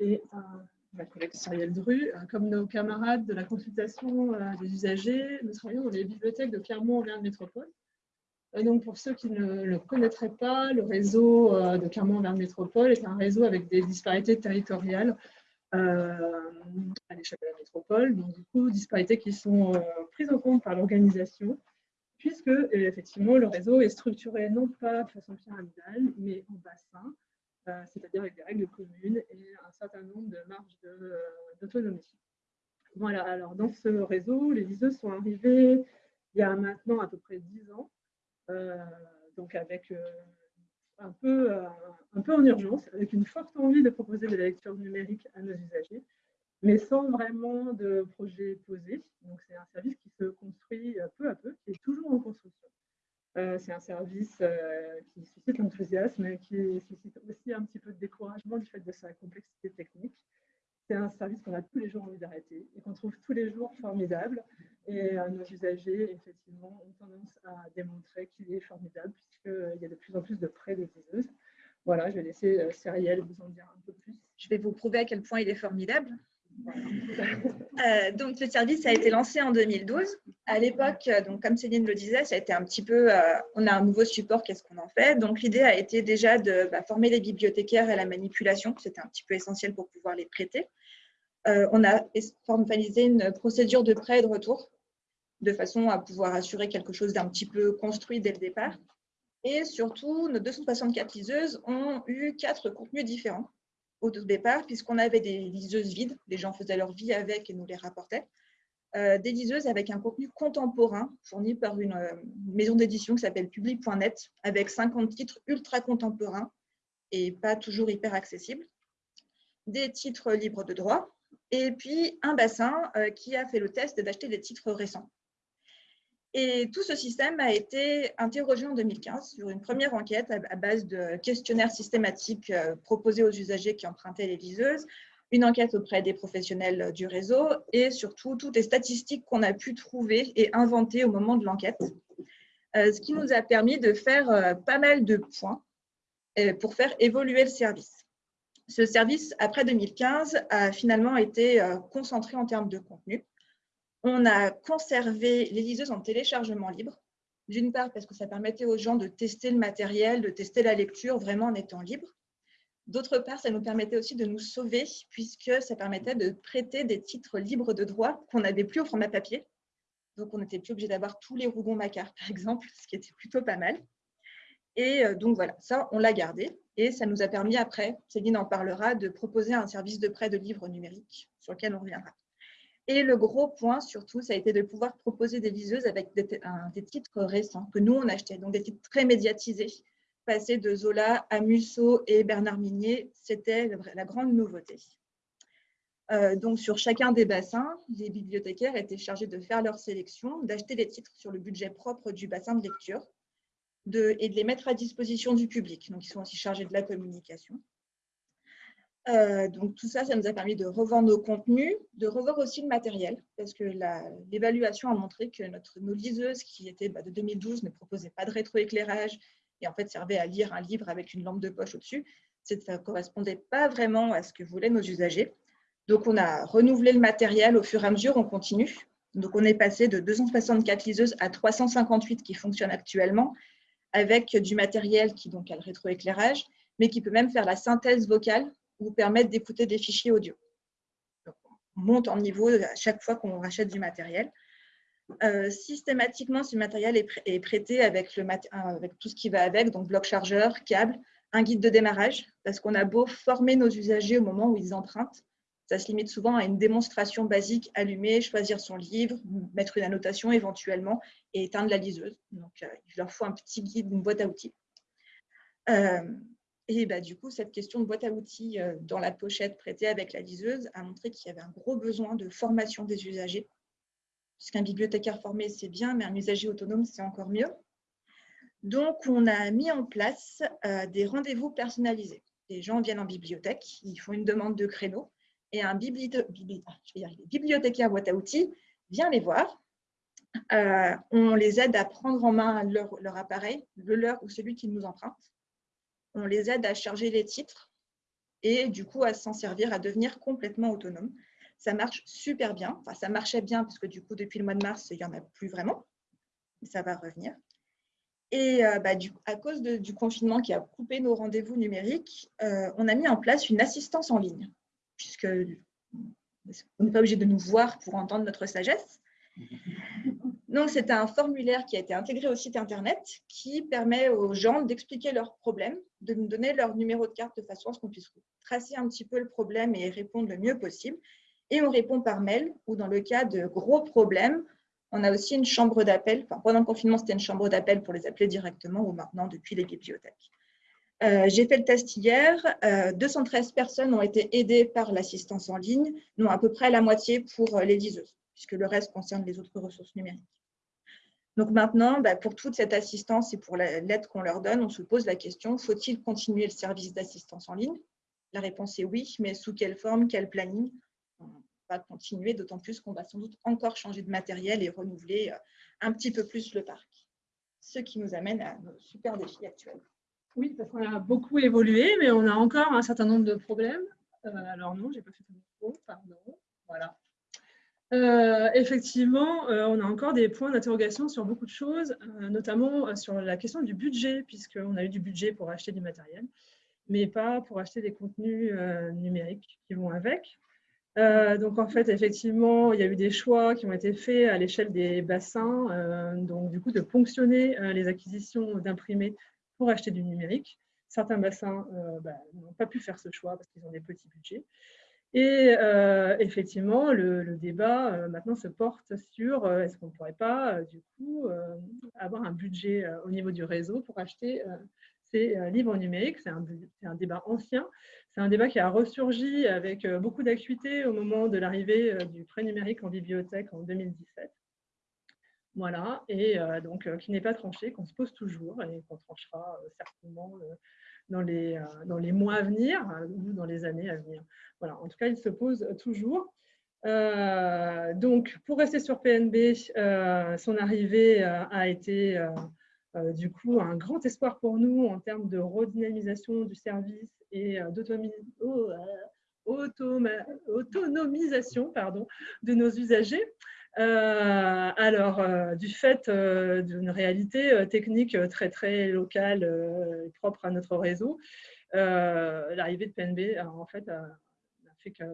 Et ma collègue Cyrielle Dru. Comme nos camarades de la consultation des usagers, nous travaillons dans les bibliothèques de Clermont-Auvergne Métropole. Donc, pour ceux qui ne le connaîtraient pas, le réseau de Clermont-Auvergne Métropole est un réseau avec des disparités territoriales à l'échelle de la métropole. Donc, du coup, disparités qui sont prises en compte par l'organisation puisque effectivement le réseau est structuré non pas de façon pyramidale, mais en bassin, euh, avec des règles communes et un certain nombre de marges euh, d'autonomie. Voilà, alors dans ce réseau, les liseuses sont arrivées il y a maintenant à peu près 10 ans, euh, donc avec un, peu, un peu en urgence, avec une forte envie de proposer de la lecture numérique à nos usagers, mais sans vraiment de projet posé. Donc, c'est un service qui se construit euh, peu à peu, qui est toujours en construction. Euh, c'est un service euh, qui suscite l'enthousiasme, et qui suscite aussi un petit peu de découragement du fait de sa complexité technique. C'est un service qu'on a tous les jours envie d'arrêter et qu'on trouve tous les jours formidable. Et nos usagers, effectivement, ont tendance à démontrer qu'il est formidable puisqu'il y a de plus en plus de prêts de diseuses. Voilà, je vais laisser Cyrielle vous en dire un peu plus. Je vais vous prouver à quel point il est formidable. Euh, donc, le service a été lancé en 2012. À l'époque, euh, comme Céline le disait, ça a été un petit peu, euh, on a un nouveau support, qu'est-ce qu'on en fait? Donc, l'idée a été déjà de bah, former les bibliothécaires à la manipulation. C'était un petit peu essentiel pour pouvoir les prêter. on a formalisé une procédure de prêt et de retour de façon à pouvoir assurer quelque chose d'un petit peu construit dès le départ. Et surtout, nos 264 liseuses ont eu quatre contenus différents au départ, puisqu'on avait des liseuses vides, les gens faisaient leur vie avec et nous les rapportaient, euh, des liseuses avec un contenu contemporain fourni par une euh, maison d'édition qui s'appelle Public.net, avec 50 titres ultra contemporains et pas toujours hyper accessibles, des titres libres de droit, et puis un bassin euh, qui a fait le test d'acheter des titres récents. Et tout ce système a été interrogé en 2015 sur une première enquête à base de questionnaires systématiques euh, proposés aux usagers qui empruntaient les liseuses, une enquête auprès des professionnels du réseau et surtout toutes les statistiques qu'on a pu trouver et inventer au moment de l'enquête, euh, ce qui nous a permis de faire euh, pas mal de points pour faire évoluer le service. Ce service, après 2015, a finalement été concentré en termes de contenu. On a conservé les liseuses en téléchargement libre. D'une part, parce que ça permettait aux gens de tester le matériel, de tester la lecture vraiment en étant libre. D'autre part, ça nous permettait aussi de nous sauver, puisque ça permettait de prêter des titres libres de droit qu'on n'avait plus au format papier. Donc, on n'était plus obligé d'avoir tous les Rougon Macquart, par exemple, ce qui était plutôt pas mal. Et euh, donc, voilà, ça, on l'a gardé. Et ça nous a permis après, Céline en parlera, de proposer un service de prêt de livres numériques sur lequel on reviendra. Et le gros point, surtout, ça a été de pouvoir proposer des liseuses avec des, titres récents que nous, on achetait, donc des titres très médiatisés. Passer de Zola à Musso et Bernard Minier, c'était la grande nouveauté. Euh, donc, sur chacun des bassins, les bibliothécaires étaient chargés de faire leur sélection, d'acheter des titres sur le budget propre du bassin de lecture et de les mettre à disposition du public. Donc, ils sont aussi chargés de la communication. Euh, donc tout ça, ça nous a permis de revoir nos contenus, de revoir aussi le matériel, parce que l'évaluation a montré que notre, nos liseuses, qui étaient bah, de 2012, ne proposaient pas de rétroéclairage et en fait servaient à lire un livre avec une lampe de poche au-dessus. Ça ne correspondait pas vraiment à ce que voulaient nos usagers. Donc on a renouvelé le matériel au fur et à mesure, on continue. Donc on est passé de 264 liseuses à 358 qui fonctionnent actuellement, avec du matériel qui donc a le rétroéclairage, mais qui peut même faire la synthèse vocale vous permettre d'écouter des fichiers audio. on monte en niveau à chaque fois qu'on rachète du matériel. Euh, systématiquement, ce matériel est, prêté avec, le avec tout ce qui va avec, donc bloc chargeur, câble, un guide de démarrage, parce qu'on a beau former nos usagers au moment où ils empruntent, ça se limite souvent à une démonstration basique, allumer, choisir son livre, mettre une annotation éventuellement et éteindre la liseuse. Donc, euh, il leur faut un petit guide, une boîte à outils. Euh, et bah, du coup, cette question de boîte à outils euh, dans la pochette prêtée avec la liseuse a montré qu'il y avait un gros besoin de formation des usagers. Puisqu'un bibliothécaire formé, c'est bien, mais un usager autonome, c'est encore mieux. Donc, on a mis en place euh, des rendez-vous personnalisés. Les gens viennent en bibliothèque, ils font une demande de créneau, et un bibliothécaire boîte à outils vient les voir. Euh, on les aide à prendre en main leur appareil, le leur ou celui qu'ils nous empruntent on les aide à charger les titres. et du coup à s'en servir, à devenir complètement autonome. Ça marche super bien. Ça marchait bien parce que du coup, depuis le mois de mars, il n'y en a plus vraiment. Ça va revenir. Et euh, bah, à cause du confinement qui a coupé nos rendez-vous numériques, euh, on a mis en place une assistance en ligne, puisque on n'est pas obligé de nous voir pour entendre notre sagesse. Donc, c'est un formulaire qui a été intégré au site Internet qui permet aux gens d'expliquer leurs problèmes, de nous donner leur numéro de carte de façon à ce qu'on puisse tracer un petit peu le problème et répondre le mieux possible. Et on répond par mail ou dans le cas de gros problèmes, on a aussi une chambre d'appel. pendant le confinement, c'était une chambre d'appel pour les appeler directement ou maintenant depuis les bibliothèques. Euh, j'ai fait le test hier. 213 euh, personnes ont été aidées par l'assistance en ligne, non à peu près la moitié pour euh, les liseuses, puisque le reste concerne les autres ressources numériques. Donc maintenant, bah, pour toute cette assistance et pour l'aide qu'on leur donne, on se pose la question, faut-il continuer le service d'assistance en ligne? La réponse est oui, mais sous quelle forme, quel planning? On va continuer, d'autant plus qu'on va sans doute encore changer de matériel et renouveler euh, un petit peu plus le parc. Ce qui nous amène à nos super défis actuels. Oui, parce qu'on a beaucoup évolué, mais on a encore un certain nombre de problèmes. Euh, alors non, je n'ai pas fait ton pardon. Voilà. Euh, effectivement, euh, on a encore des points d'interrogation sur beaucoup de choses, euh, notamment sur la question du budget, puisqu'on a eu du budget pour acheter du matériel, mais pas pour acheter des contenus numériques qui vont avec. donc, en fait, effectivement, il y a eu des choix qui ont été faits à l'échelle des bassins, donc du coup, de ponctionner les acquisitions d'imprimés pour acheter du numérique. Certains bassins bah, n'ont pas pu faire ce choix parce qu'ils ont des petits budgets. Et euh, effectivement, le, débat euh, maintenant se porte sur euh, est-ce qu'on ne pourrait pas, du coup, avoir un budget au niveau du réseau pour acheter ces livres numériques. C'est un, débat ancien. C'est un débat qui a ressurgi avec beaucoup d'acuité au moment de l'arrivée du prêt numérique en bibliothèque en 2017. Voilà, et donc qui n'est pas tranché, qu'on se pose toujours et qu'on tranchera certainement dans les, euh, dans les mois à venir euh, ou dans les années à venir. Voilà, en tout cas, il se pose toujours. Euh, donc, pour rester sur PNB, son arrivée a été du coup un grand espoir pour nous en termes de redynamisation du service et d'autonomisation pardon, de nos usagers. Euh, alors, euh, du fait euh, d'une réalité technique très très locale et propre à notre réseau, l'arrivée de PNB a, en fait a, fait que,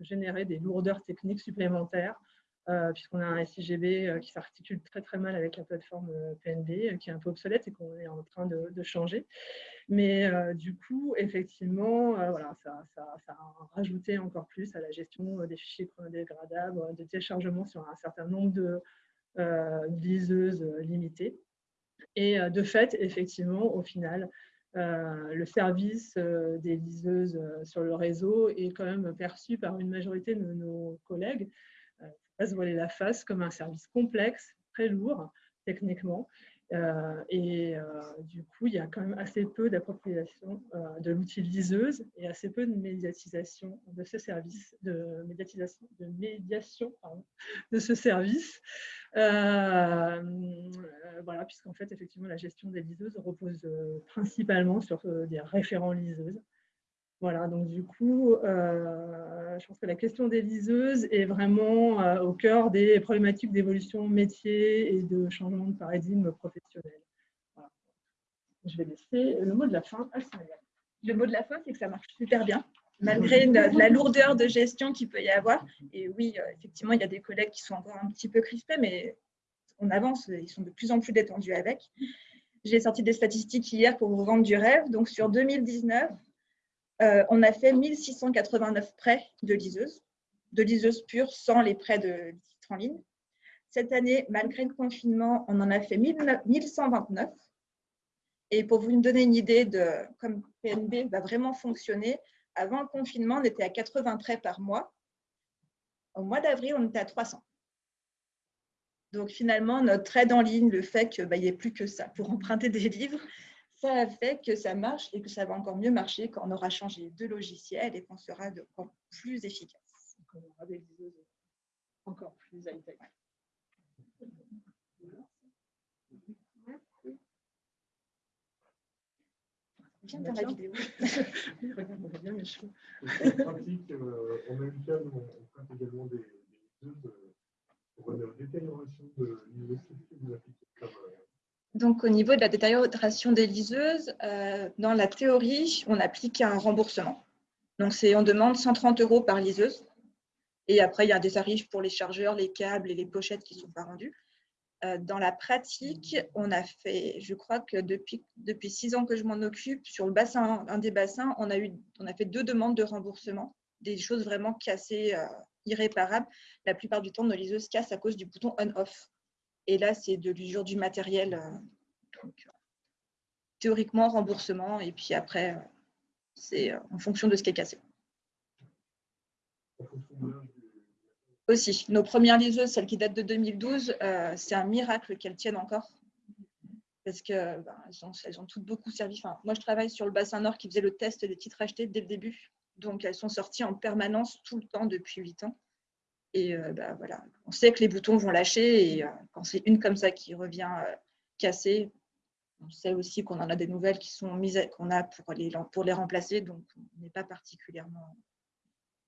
générer des lourdeurs techniques supplémentaires puisqu'on a un SIGB qui s'articule très très mal avec la plateforme PNB, qui est un peu obsolète et qu'on est en train de changer. Mais euh, du coup, effectivement, euh, voilà, ça, a rajouté encore plus à la gestion euh, des fichiers chronodégradables, de téléchargement sur un certain nombre de liseuses limitées. Et de fait, effectivement, au final, le service des liseuses sur le réseau est quand même perçu par une majorité de nos collègues, pas se voiler la face, comme un service complexe, très lourd techniquement, euh, et euh, du coup, il y a quand même assez peu d'appropriation euh, de l'outil liseuse et assez peu de médiatisation de ce service, de médiation de ce service. voilà, puisqu'en fait, effectivement, la gestion des liseuses repose principalement sur des référents liseuses. Voilà, donc du coup, euh, je pense que la question des liseuses est vraiment euh, au cœur des problématiques d'évolution métier et de changement de paradigme professionnel. Je vais laisser le mot de la fin à Cyril. Le mot de la fin, c'est que ça marche super bien, malgré la, lourdeur de gestion qu'il peut y avoir. Et oui, euh, effectivement, il y a des collègues qui sont encore un petit peu crispés, mais on avance, ils sont de plus en plus détendus avec. J'ai sorti des statistiques hier pour vous vendre du rêve. Donc, sur 2019, euh, on a fait 1689 prêts de liseuses, de liseuses pures sans les prêts de titres en ligne. Cette année, malgré le confinement, on en a fait 1129. Et pour vous donner une idée de comme PNB va vraiment fonctionner, avant le confinement, on était à 80 prêts par mois. Au mois d'avril, on était à 300. Donc finalement, notre aide en ligne, le fait qu'il n'y ait plus que ça pour emprunter des livres, ça a fait que ça marche et que ça va encore mieux marcher quand on aura changé de logiciel et qu'on sera de, plus efficace. On aura des encore plus high-tech. Viens dans la vidéo. Regarde, on voit bien mes cheveux. C'est pratique. euh, en même cas, on prête également des, des liseuses euh, pour une détérioration de. Qu'est-ce que vous appliquez comme, euh, Donc, au niveau de la détérioration des liseuses, euh, dans la théorie, on applique un remboursement. Donc, on demande 130 euros par liseuse. Et après, il y a des tarifs pour les chargeurs, les câbles et les pochettes qui ne sont pas rendus. Euh, dans la pratique, on a fait, je crois que depuis, six ans que je m'en occupe, sur un des bassins, on a, eu, on a fait deux demandes de remboursement, des choses vraiment cassées, euh, irréparables. La plupart du temps, nos liseuses cassent à cause du bouton on-off. Et là, c'est de l'usure du matériel. euh, euh, théoriquement, remboursement. Et puis après, euh, c'est en fonction de ce qui est cassé. Aussi, nos premières liseuses, celles qui datent de 2012, euh, c'est un miracle qu'elles tiennent encore. Parce que ben, elles, ont, toutes beaucoup servi. Enfin, moi, je travaille sur le bassin nord qui faisait le test des titres achetés dès le début. Donc, elles sont sorties en permanence tout le temps depuis 8 ans. Et euh, ben, voilà, on sait que les boutons vont lâcher. Et quand c'est une comme ça qui revient euh, cassée, on sait aussi qu'on en a des nouvelles qui sont mises, qu'on a pour les, pour les remplacer. Donc, on n'est pas particulièrement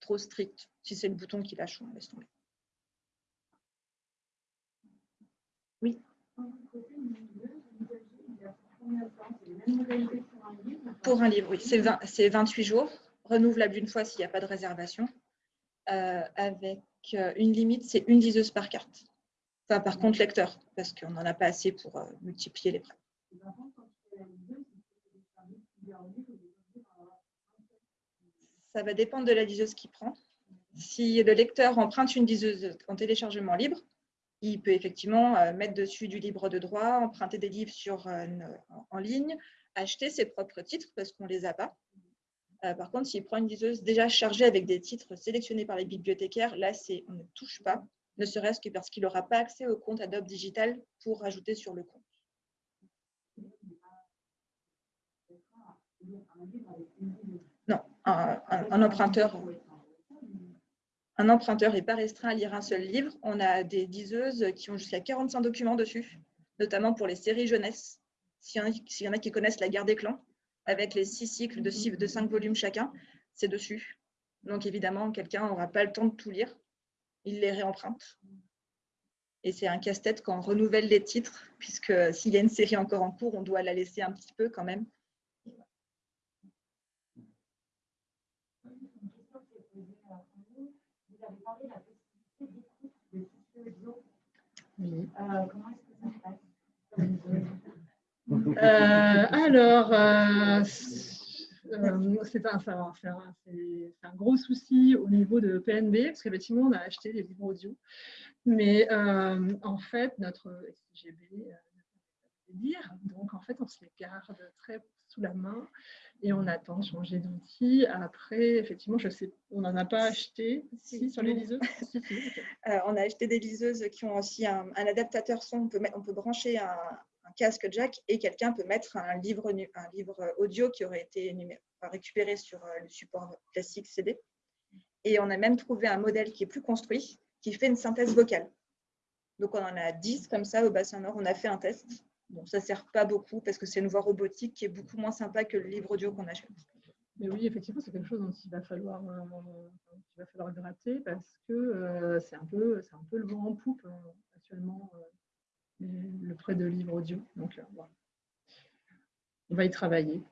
trop strict. Si c'est le bouton qui lâche, on laisse tomber. Pour un livre, oui, c'est 20 c'est 28 jours, renouvelable une fois s'il n'y a pas de réservation, euh, avec euh, une limite, c'est une liseuse par carte. Enfin, par contre, lecteur, parce qu'on n'en a pas assez pour euh, multiplier les prêts. Ça va dépendre de la liseuse qu'il prend. Si le lecteur emprunte une liseuse en téléchargement libre, il peut effectivement euh, mettre dessus du libre de droit, emprunter des livres sur, euh, en- ligne, acheter ses propres titres parce qu'on ne les a pas. Par contre, s'il prend une liseuse déjà chargée avec des titres sélectionnés par les bibliothécaires, là, on ne touche pas, ne serait-ce que parce qu'il n'aura pas accès au compte Adobe Digital pour rajouter sur le compte. Non, un, un- un emprunteur. Un emprunteur n'est pas restreint à lire un seul livre. On a des liseuses qui ont jusqu'à 45 documents dessus, notamment pour les séries jeunesse. S'il y, en a- qui connaissent La guerre des clans, avec les six cycles de cinq volumes chacun, c'est dessus. Donc évidemment, quelqu'un n'aura pas le temps de tout lire. Il les réemprunte. Et c'est un casse-tête quand on renouvelle les titres, puisque s'il y a une série encore en cours, on doit la laisser un petit peu quand même. Oui. comment est-ce que ça se passe? Euh, alors, euh, euh, c'est un, un- gros souci au niveau de PNB, parce qu'effectivement, on a acheté des livres audio. Mais euh, en fait, notre SIGB euh, ne lire. Donc, en fait, on se les garde très sous la main et on attend de changer d'outil. Après, effectivement, je sais, on n'en a pas acheté si, sur les liseuses. Si. Euh, on a acheté des liseuses qui ont aussi un, un adaptateur son. On peut, on peut brancher un, un casque jack et quelqu'un peut mettre un livre, un livre audio qui aurait été récupéré sur euh, le support classique CD. Et on a même trouvé un modèle qui est plus construit, qui fait une synthèse vocale. Donc on en a 10 comme ça au bassin nord. On a fait un test. Bon, ça ne sert pas beaucoup parce que c'est une voix robotique qui est beaucoup moins sympa que le livre audio qu'on achète. Mais oui, effectivement, c'est quelque chose dont il va falloir, euh, il va falloir gratter parce que euh, c'est un, peu- un peu le vent en poupe euh, actuellement, le prêt de livres audio. Donc, euh, voilà. On va y travailler.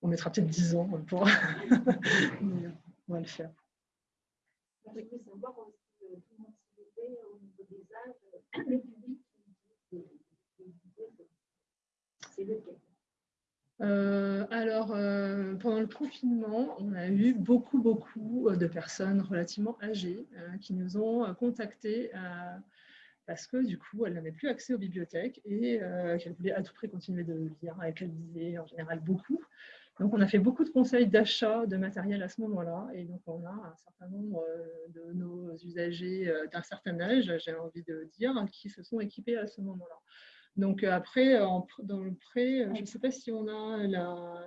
On mettra peut-être 10 ans pour. Mais, on va le faire. Je voulais savoir aussi euh, comment c'était au niveau des âges, euh, le public c'est lequel? Euh, alors, euh, pendant le confinement, on a eu beaucoup, beaucoup de personnes relativement âgées euh, qui nous ont contactés parce que du coup, elles n'avaient plus accès aux bibliothèques et euh, qu'elles voulaient à tout prix continuer de lire et qu'elles lisaient en général beaucoup. Donc, on a fait beaucoup de conseils d'achat de matériel à ce moment-là et donc on a un certain nombre euh, de nos usagers euh, d'un certain âge, j'ai envie de dire, qui se sont équipés à ce moment-là. Donc après, en dans le prêt, je ne sais pas si on a la-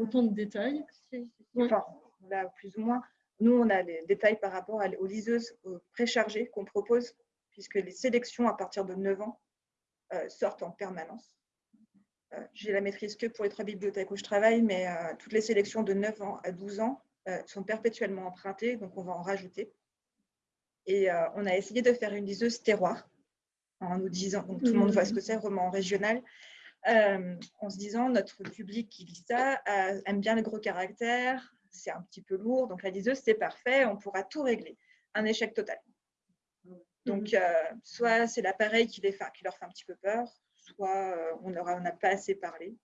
autant de détails. Ouais. Enfin, là, plus ou moins. Nous, on a les détails par rapport aux liseuses préchargées qu'on propose, puisque les sélections à partir de 9 ans euh, sortent en permanence. euh, j'ai la maîtrise que pour les trois bibliothèques où je travaille, mais euh, toutes les sélections de 9 ans à 12 ans sont perpétuellement empruntées, donc on va en rajouter. Et on a essayé de faire une liseuse terroir en nous disant, tout le monde voit ce que c'est, roman régional, en se disant notre public qui lit ça aime bien les gros caractères, c'est un petit peu lourd, donc la liseuse c'est parfait, on pourra tout régler. Un échec total. Donc, euh, soit c'est l'appareil qui, les fait- qui leur fait un petit peu peur, soit euh, on n'aura- on n'a pas assez parlé.